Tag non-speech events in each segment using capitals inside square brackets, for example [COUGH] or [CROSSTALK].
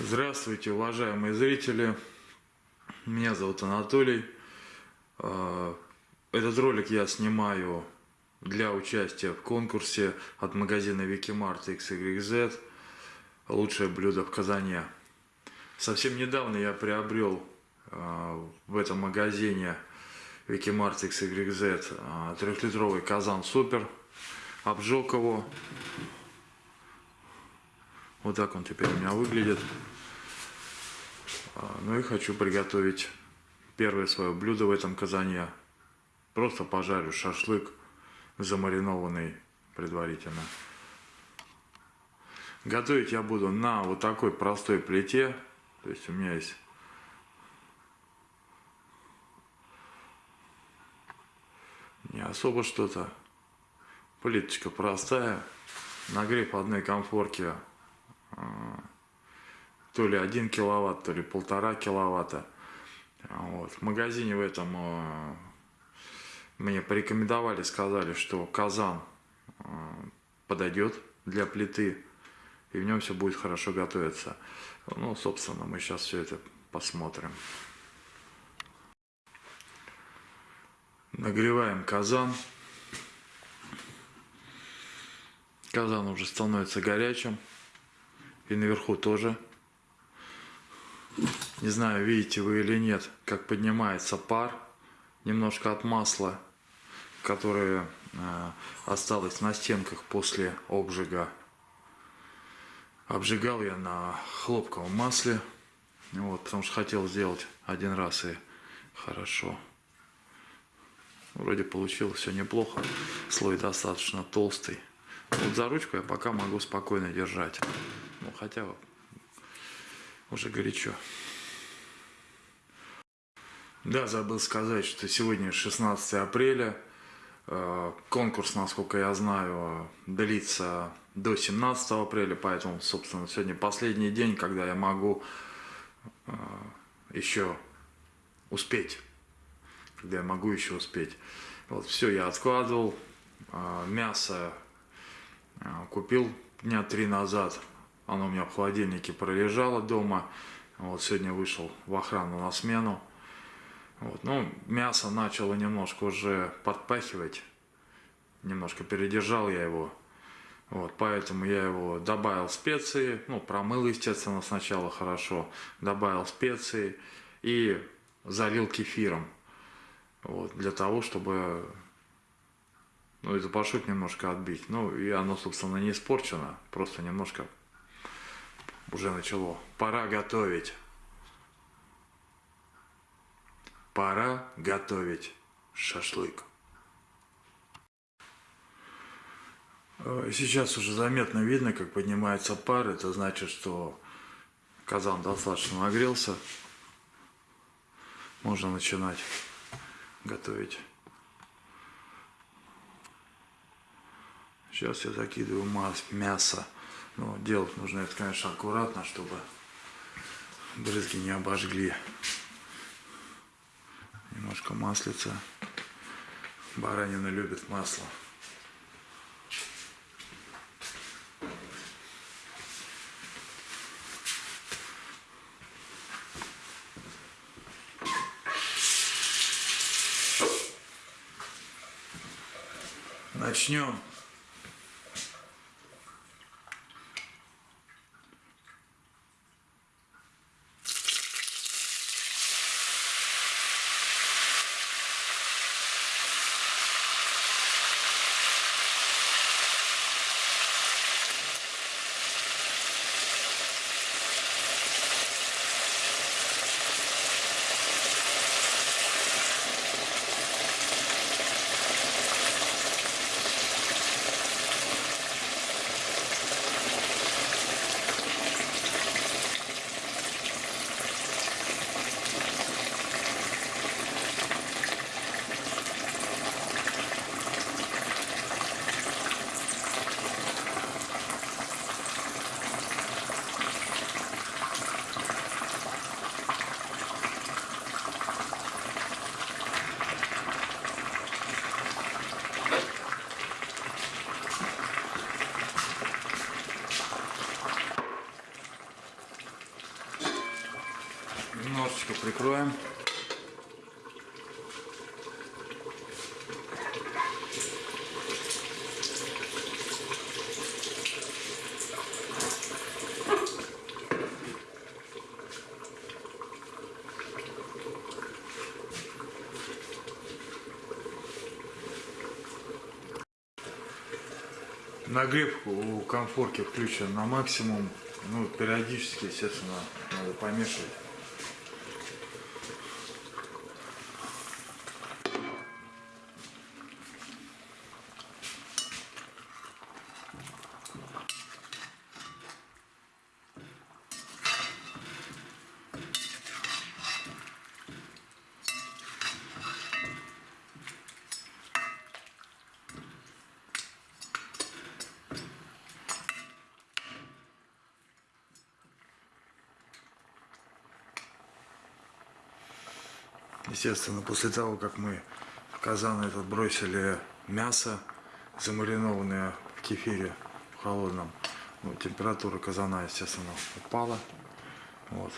Здравствуйте, уважаемые зрители. Меня зовут Анатолий. А, Этот ролик я снимаю для участия в конкурсе от магазина Викимарт XYZ «Лучшее блюдо в Казане». Совсем недавно я приобрел а, в этом магазине Викимарт XYZ а, трехлитровый казан Супер. Обжег его. Вот так он теперь у меня выглядит. А, Ну и хочу приготовить первое свое блюдо в этом казане. Просто пожарю шашлык, замаринованный предварительно. Готовить я буду на вот такой простой плите. То есть у меня есть не особо что-то. Плиточка простая. Нагрев одной комфорки то ли 1 киловатт, то ли полтора киловатта. Вот. В магазине в этом а, мне порекомендовали, сказали, что казан а, подойдет для плиты, и в нем все будет хорошо готовиться. Ну, собственно, мы сейчас все это посмотрим. Нагреваем казан. Казан уже становится горячим. И наверху тоже. Не знаю, видите вы или нет, как поднимается пар. Немножко от масла, которое э, осталось на стенках после обжига. Обжигал я на хлопковом масле. Вот, потому что хотел сделать один раз и хорошо. Вроде получилось все неплохо. Слой достаточно толстый. Вот за ручку я пока могу спокойно держать. Ну, хотя уже горячо. Да, забыл сказать, что сегодня 16 апреля. Э, конкурс, насколько я знаю, длится до 17 апреля, поэтому, собственно, сегодня последний день, когда я могу э, еще успеть. Когда я могу еще успеть. Вот, все я откладывал. Э, мясо купил дня три назад. Оно у меня в холодильнике пролежало дома. Вот сегодня вышел в охрану на смену. Вот, ну, мясо начало немножко уже подпахивать. Немножко передержал я его. Вот, поэтому я его добавил специи, ну, промыл, естественно, сначала хорошо, добавил специи и залил кефиром. Вот, для того, чтобы ну, эту пашут немножко отбить. Ну, и оно, собственно, не испорчено, просто немножко уже начало. Пора готовить. Пора готовить шашлык. Э, сейчас уже заметно видно, как поднимается пар. Это значит, что казан достаточно нагрелся. Можно начинать готовить. Сейчас я закидываю мясо. Но делать нужно это, конечно, аккуратно, чтобы брызги не обожгли. Немножко маслица. Баранина любит масло. Начнем Нагрев у комфорки включен на максимум. Ну, периодически, естественно, надо помешивать. Естественно, после того, как мы в казан этот бросили мясо, замаринованное в кефире в холодном, ну, температура казана, естественно, упала. Вот.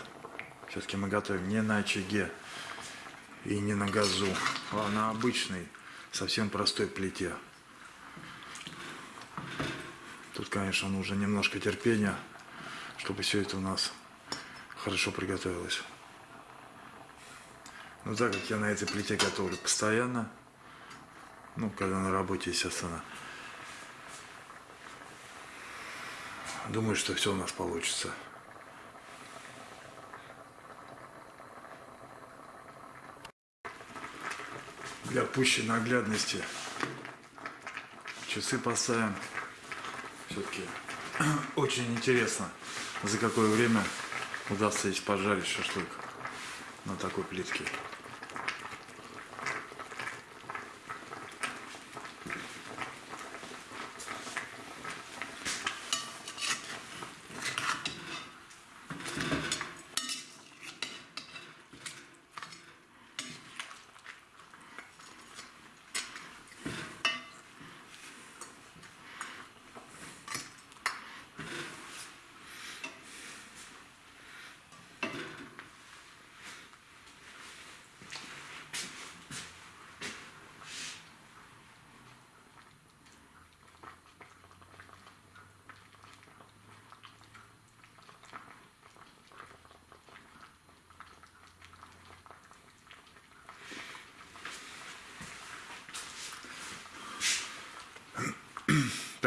Все-таки мы готовим не на очаге и не на газу, а на обычной, совсем простой плите. Тут, конечно, нужно немножко терпения, чтобы все это у нас хорошо приготовилось. Но так как я на этой плите готовлю постоянно, ну, когда на работе, естественно, думаю, что все у нас получится. Для пущей наглядности часы поставим. Все-таки [CLEARS THROAT] очень интересно, за какое время удастся здесь пожарить шашлык на такой плитке.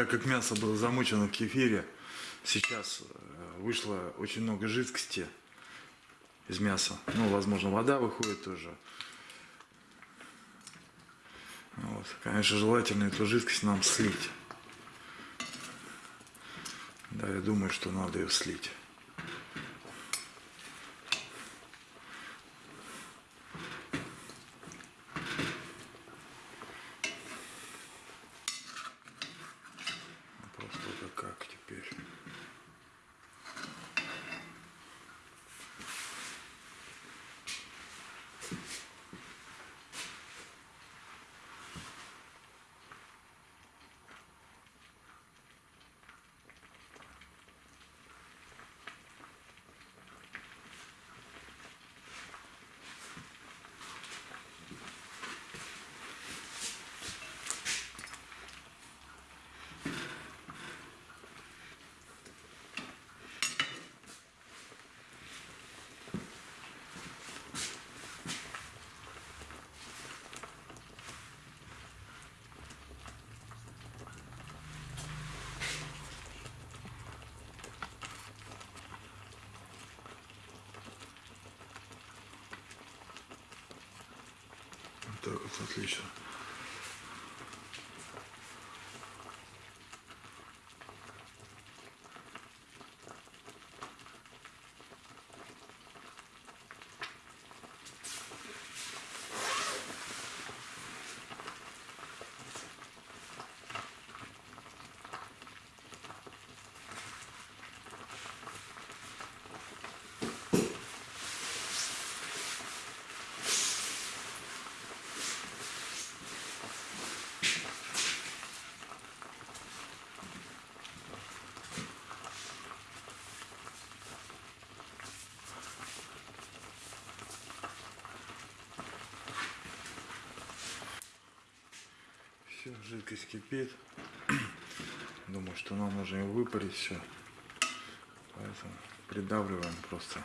так как мясо было замочено в кефире, сейчас э, вышло очень много жидкости из мяса. Ну, возможно, вода выходит тоже. Вот. Конечно, желательно эту жидкость нам слить. Да, я думаю, что надо ее слить. Просто это как теперь? Вот так вот, отлично. Жидкость кипит. Думаю, что нам нужно его выпарить все. Поэтому придавливаем просто.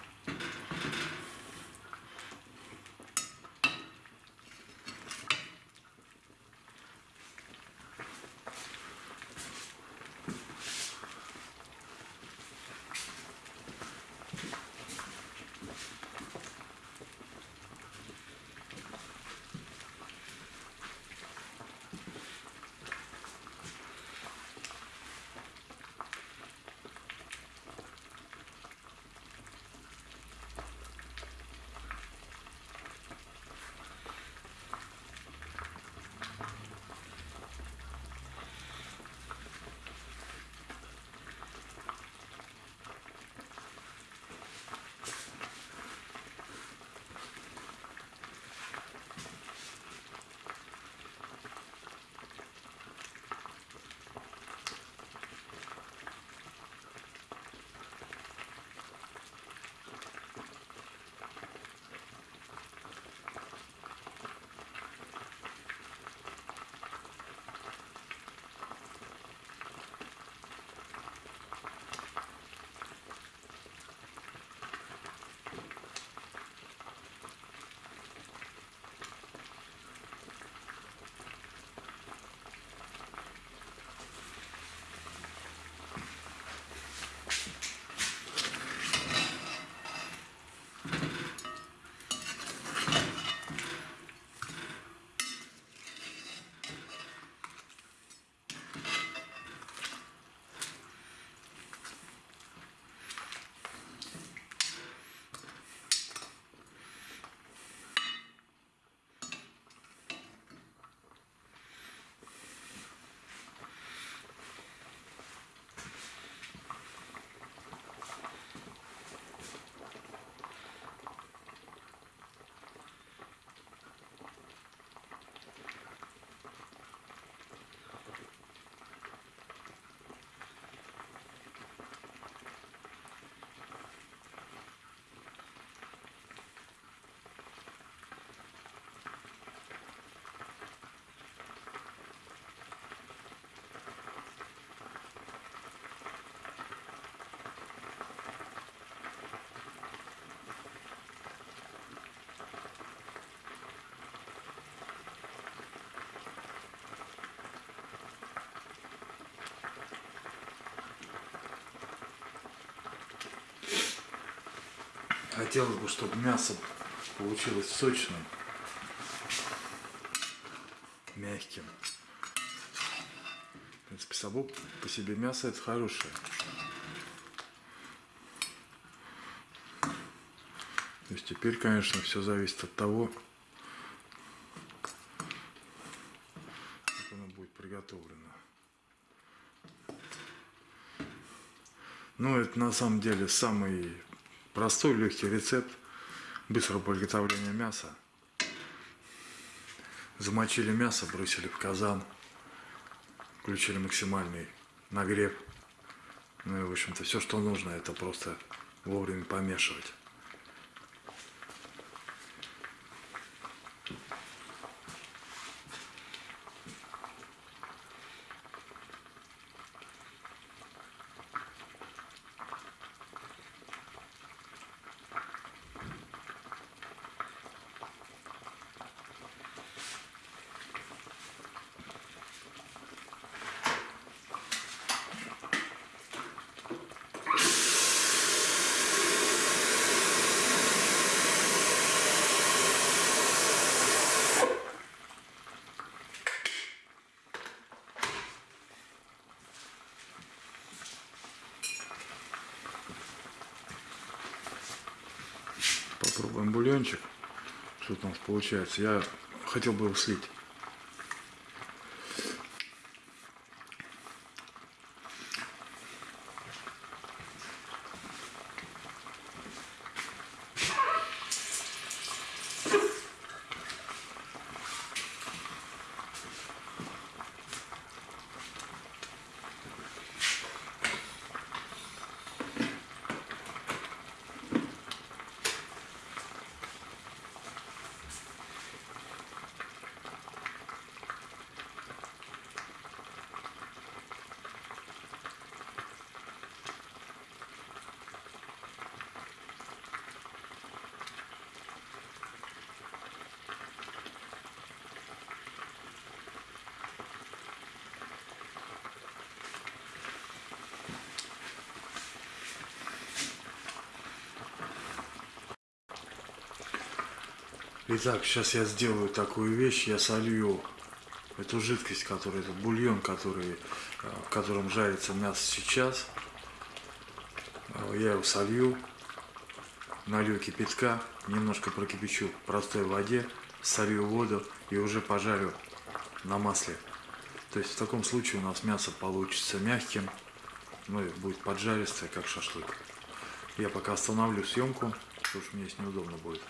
Хотелось бы, чтобы мясо получилось сочным, мягким. В принципе, само по себе мясо это хорошее. То есть теперь, конечно, все зависит от того, как оно будет приготовлено. Ну, это на самом деле самый Простой легкий рецепт быстрого приготовления мяса. Замочили мясо, бросили в казан, включили максимальный нагрев. Ну и, в общем-то, все, что нужно, это просто вовремя помешивать. Бульончик. Что нас получается. Я хотел бы его слить. Итак, сейчас я сделаю такую вещь, я солью эту жидкость, который, этот бульон, который, э, в котором жарится мясо сейчас. Э, Я его солью, налью кипятка, немножко прокипячу в простой воде, солью воду и уже пожарю на масле. То есть в таком случае у нас мясо получится мягким, ну и будет поджаристое, как шашлык. Я пока остановлю съемку, потому что мне здесь неудобно будет.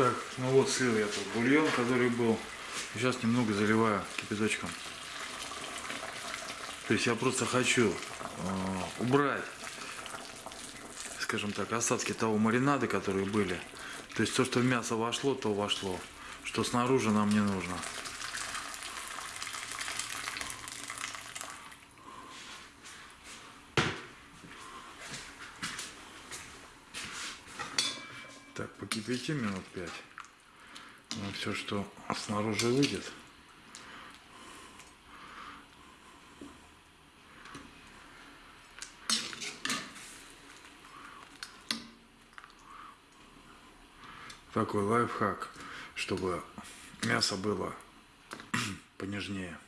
Так, ну вот слил я тот бульон, который был. Сейчас немного заливаю кипяточком. То есть я просто хочу э, убрать, скажем так, остатки того маринада, которые были. То есть то, что в мясо вошло, то вошло. Что снаружи нам не нужно. Покипятим минут пять. Ну, все, что снаружи выйдет. Такой лайфхак, чтобы мясо было [CLEARS THROAT] понежнее.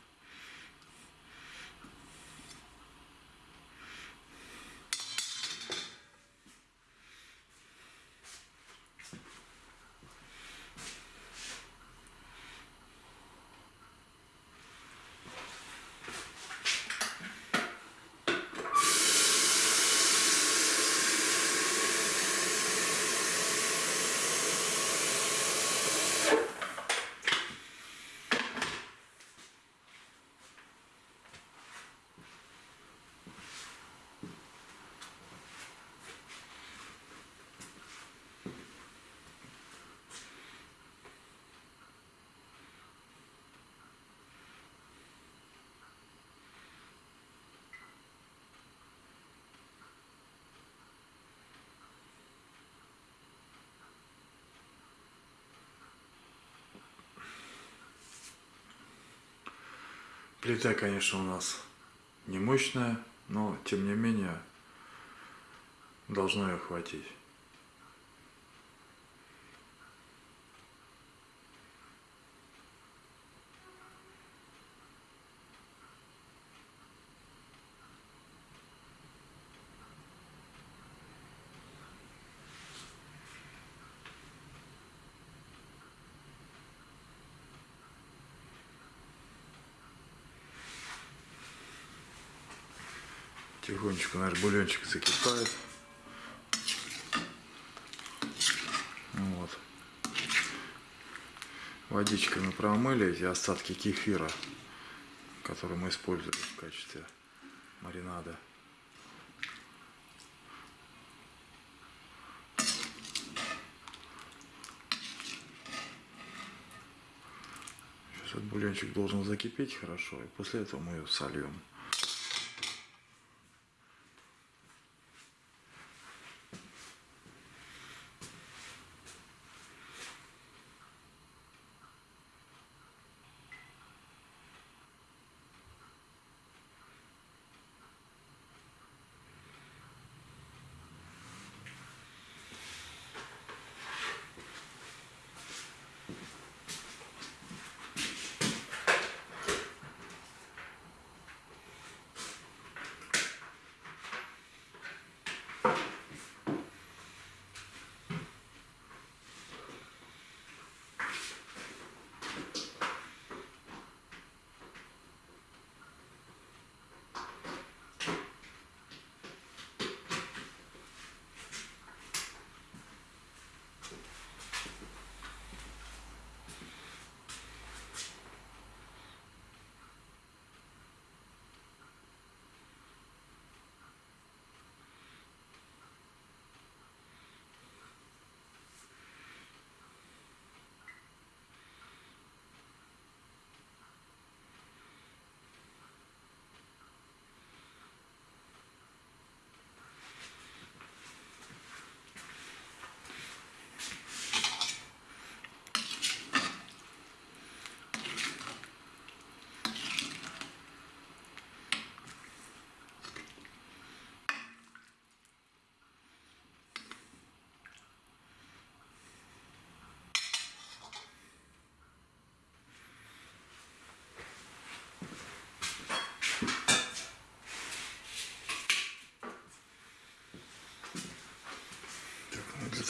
Плита, конечно, у нас не мощная, но тем не менее должно ее хватить. Тихонечко наш бульончик закипает. Вот. Водичкой мы промыли эти остатки кефира, которые мы используем в качестве маринада. Сейчас этот бульончик должен закипеть хорошо, и после этого мы ее сольем.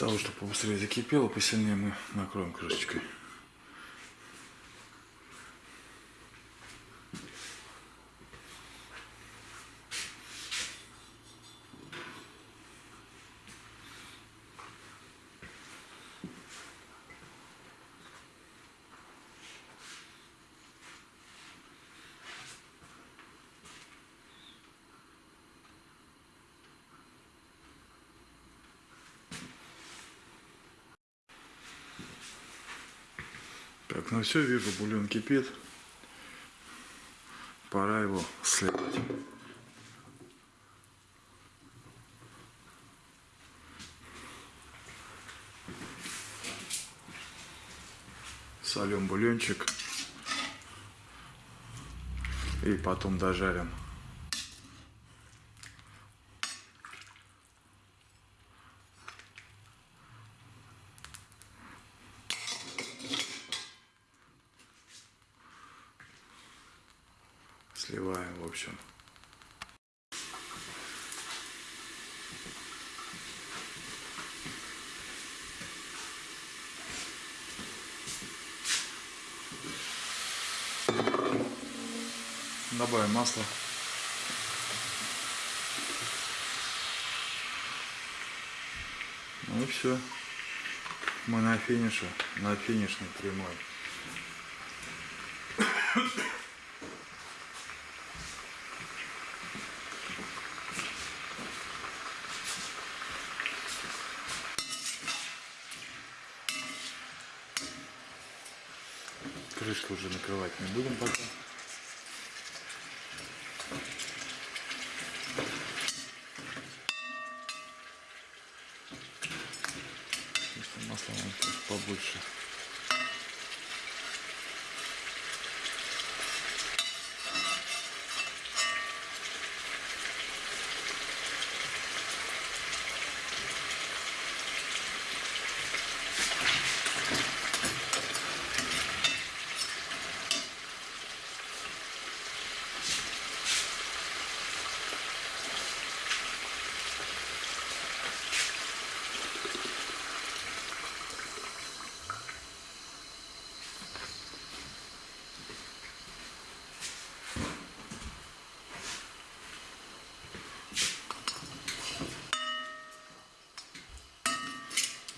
Того, чтобы побыстрее закипело, посильнее мы накроем крышечкой. Так, все, вижу, бульон кипит. Пора его сливать. Солем бульончик. И потом дожарим. Добавим масло. Ну и все. Мы на финише, на финишной прямой. Крышку уже накрывать не будем пока. Если масла нам чуть побольше.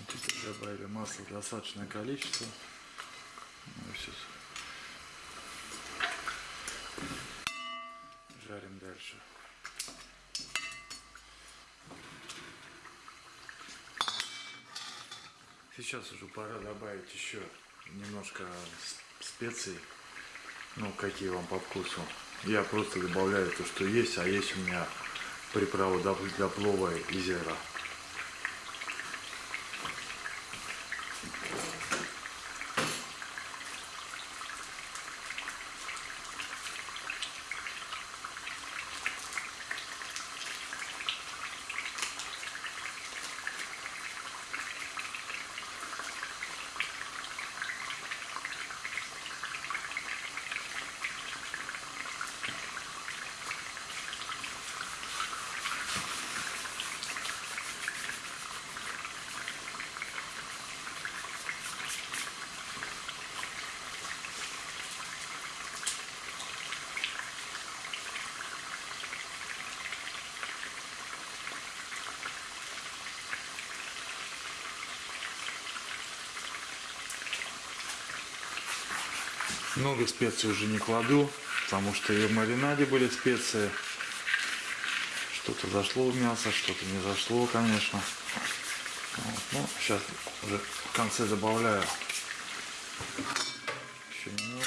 Теперь масло достаточное количество. Ну. Жарим дальше. Сейчас уже пора добавить еще немножко специй. Ну, какие вам по вкусу. Я просто добавляю то, что есть, а есть у меня приправа для плова и зера. Много специй уже не кладу, потому что и в маринаде были специи. Что-то зашло в мясо, что-то не зашло, конечно. Вот. Ну, сейчас уже в конце добавляю еще немного.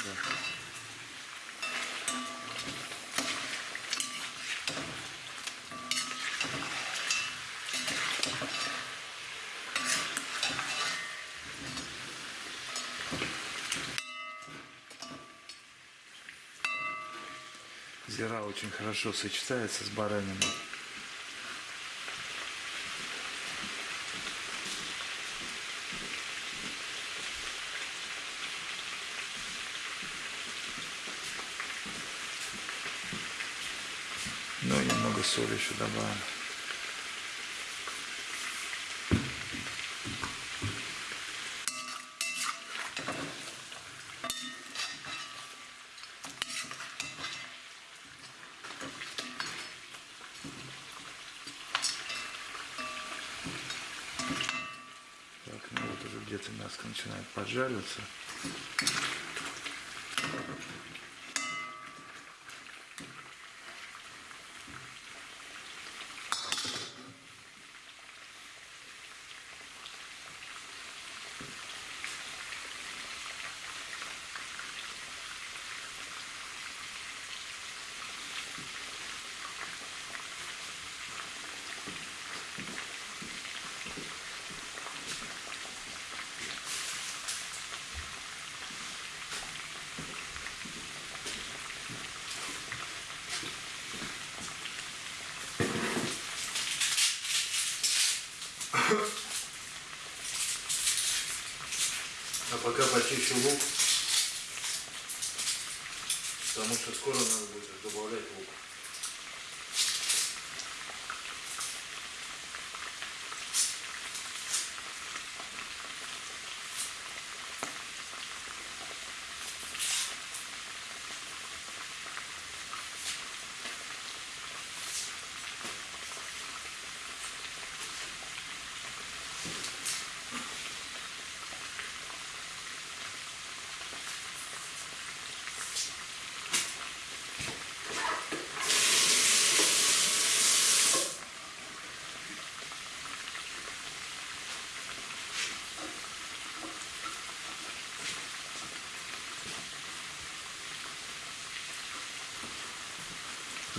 Зира очень хорошо сочетается с бараниной. Ну и немного соли еще добавим. Так, ну вот уже где-то мяско начинает поджариваться. Почищу лук, потому что скоро надо будет добавлять лук.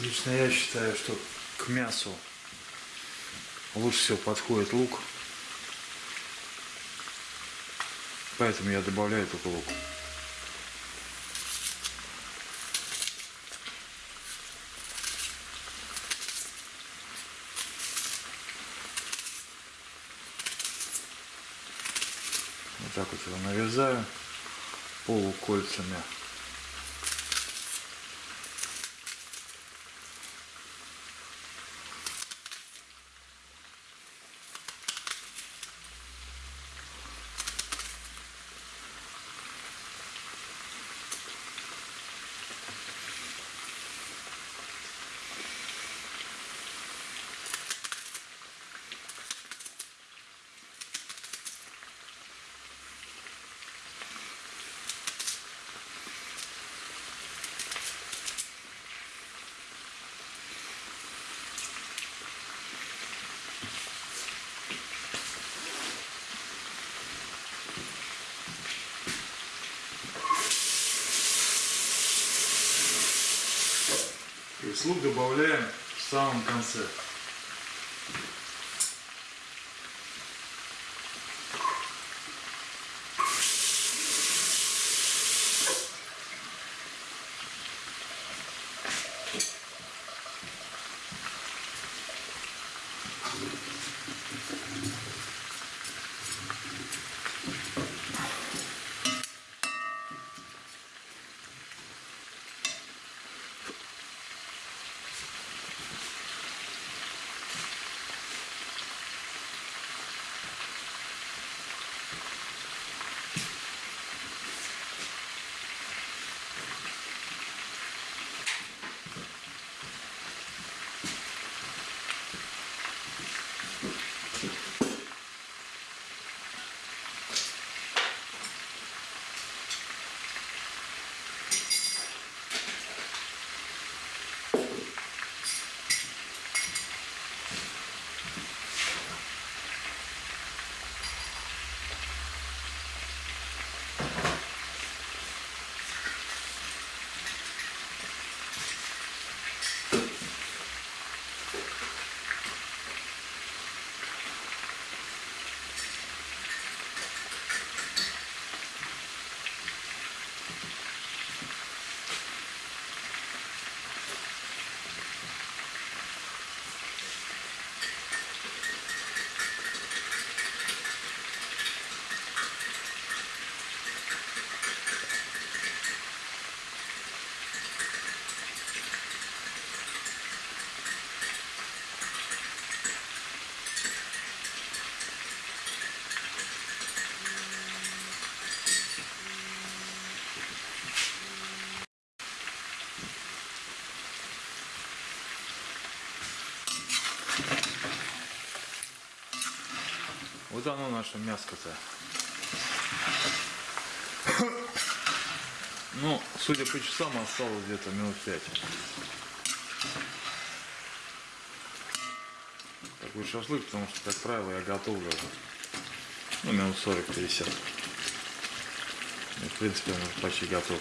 Лично я считаю, что к мясу лучше всего подходит лук. Поэтому я добавляю только лук. Вот так вот его нарезаю полукольцами. Лук добавляем в самом конце. Вот оно наше мяско-то. Ну, судя по часам, осталось где-то минут пять. Такой шашлык, потому что, как правило, я готовлю. Ну, минут 40-50. И, в принципе, он почти готов.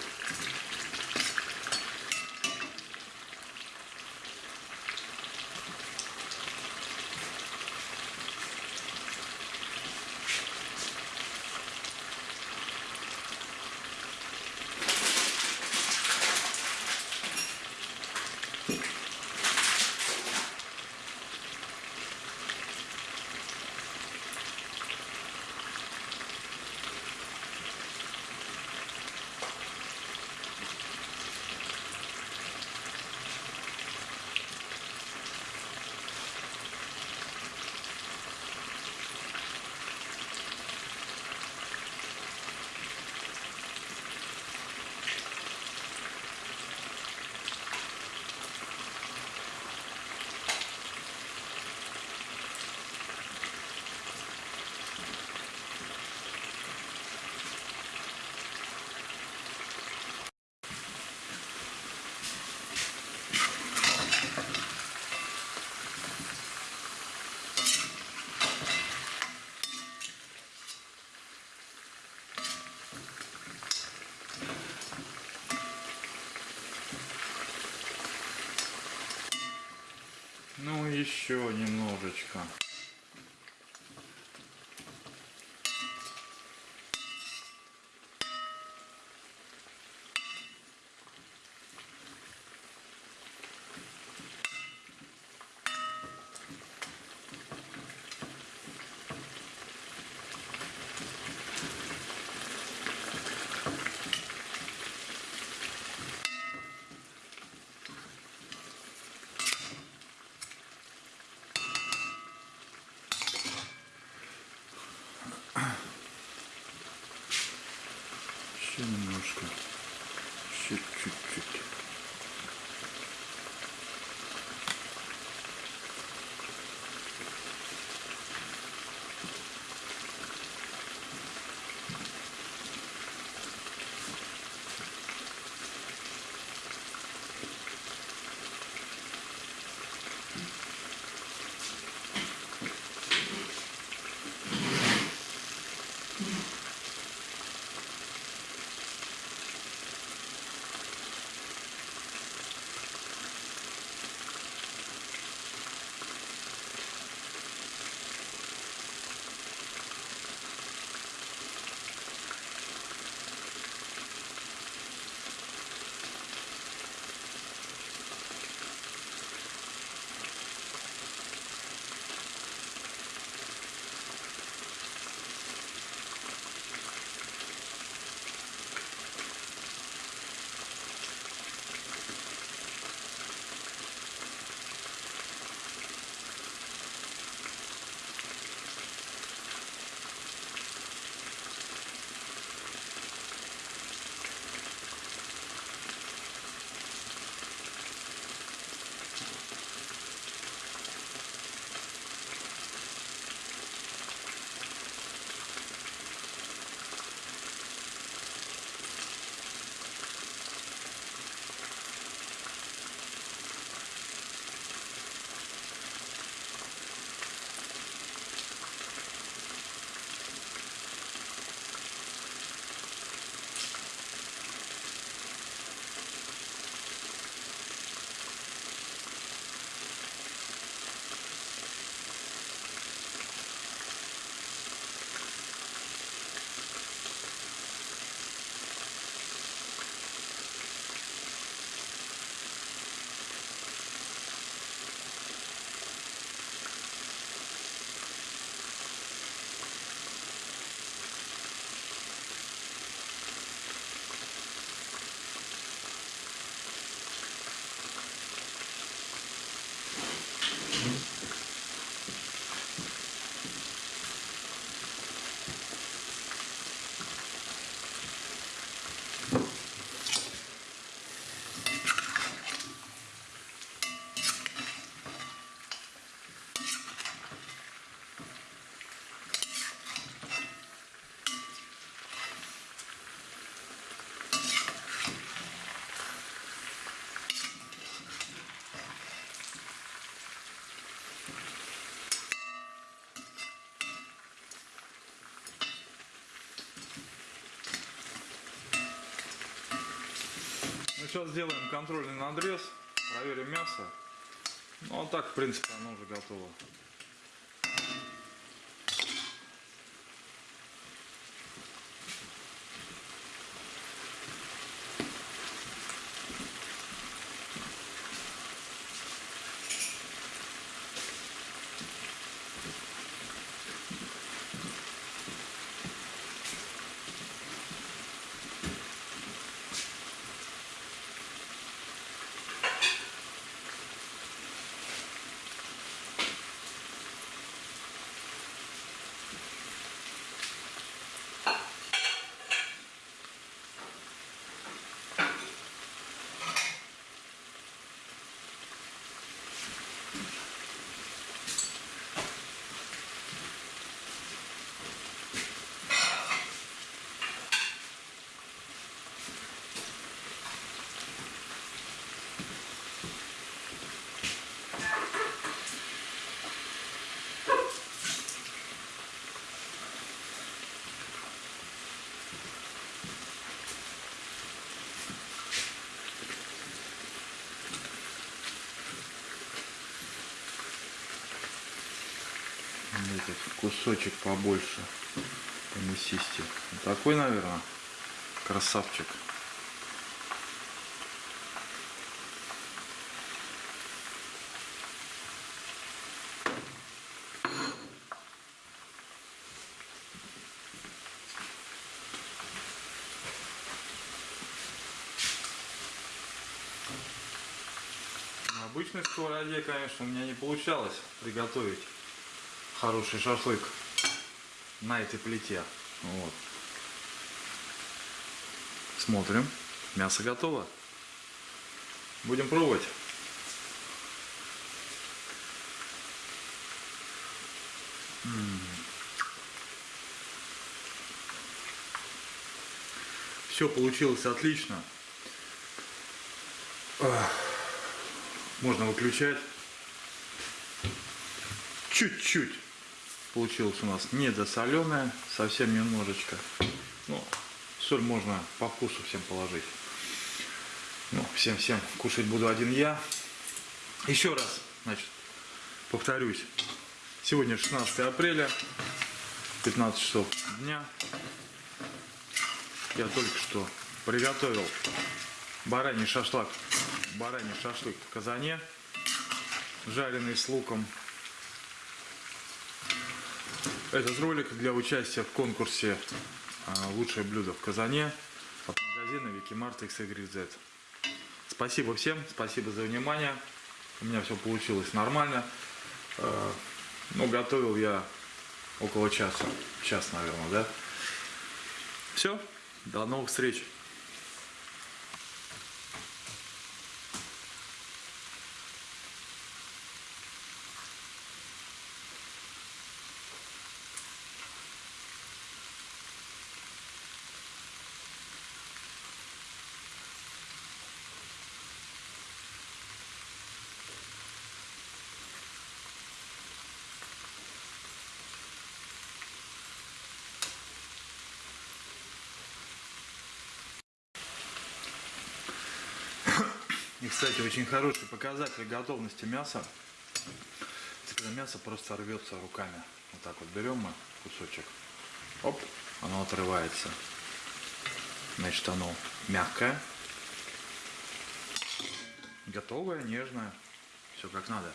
Ну, еще немножечко. Сейчас сделаем контрольный надрез, проверим мясо. Ну а так, в принципе, оно уже готово. Этот кусочек побольше помесисти. Вот такой, наверное, красавчик. На обычной сковороде, конечно, у меня не получалось приготовить хороший шашлык на этой плите. Вот. Смотрим. Мясо готово. Будем пробовать. Все получилось отлично. Можно выключать. Чуть-чуть получилось у нас недосоленая, совсем немножечко. Ну, соль можно по вкусу всем положить. Ну, всем-всем кушать буду один я. Еще раз, значит, повторюсь. Сегодня 16 апреля, 15 часов дня. Я только что приготовил бараний шашлык, бараний шашлык в казане, жареный с луком. Этот ролик для участия в конкурсе а, «Лучшее блюдо в Казане» от магазина Викимарт XYZ. Спасибо всем, спасибо за внимание. У меня все получилось нормально. Э, Ну, готовил я около часа. Час, наверное, да? Все, до новых встреч. Кстати, очень хороший показатель готовности мяса. Когда мясо просто рвется руками. Вот так вот берем мы кусочек. Оп, оно отрывается. Значит, оно мягкое. Готовое, нежное. Все как надо.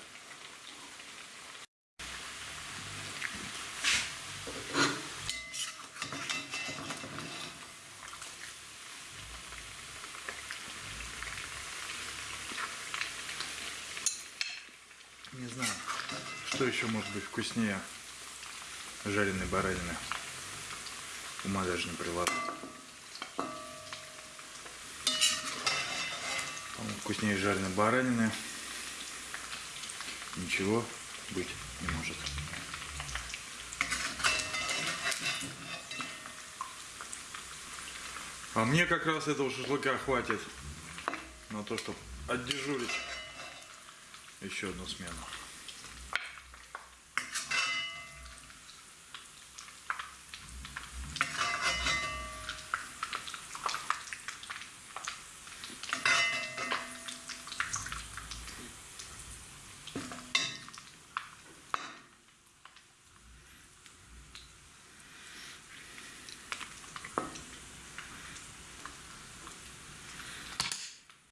Не знаю, что еще может быть вкуснее жареной баранины. Ума даже не. По-моему, Вкуснее жареной баранины ничего быть не может. А мне как раз этого шашлыка хватит на то, чтобы отдежурить еще одну смену.